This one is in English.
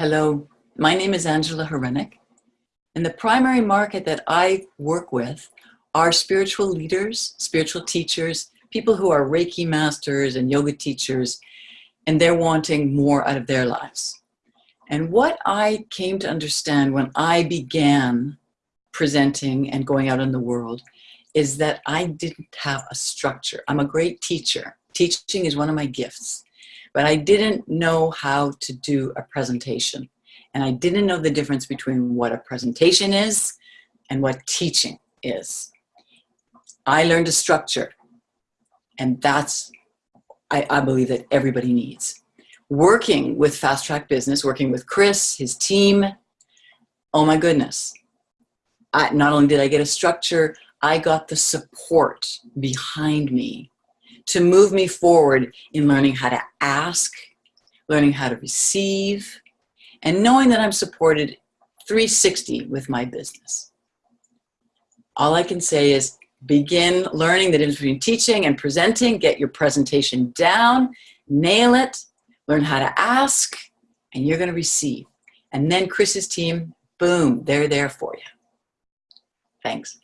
Hello, my name is Angela Horenik, and the primary market that I work with are spiritual leaders, spiritual teachers, people who are Reiki masters and yoga teachers, and they're wanting more out of their lives. And what I came to understand when I began presenting and going out in the world is that I didn't have a structure. I'm a great teacher. Teaching is one of my gifts but I didn't know how to do a presentation. And I didn't know the difference between what a presentation is and what teaching is. I learned a structure and that's, I, I believe that everybody needs. Working with Fast Track Business, working with Chris, his team, oh my goodness. I, not only did I get a structure, I got the support behind me to move me forward in learning how to ask, learning how to receive, and knowing that I'm supported 360 with my business. All I can say is begin learning the difference between teaching and presenting, get your presentation down, nail it, learn how to ask, and you're gonna receive. And then Chris's team, boom, they're there for you. Thanks.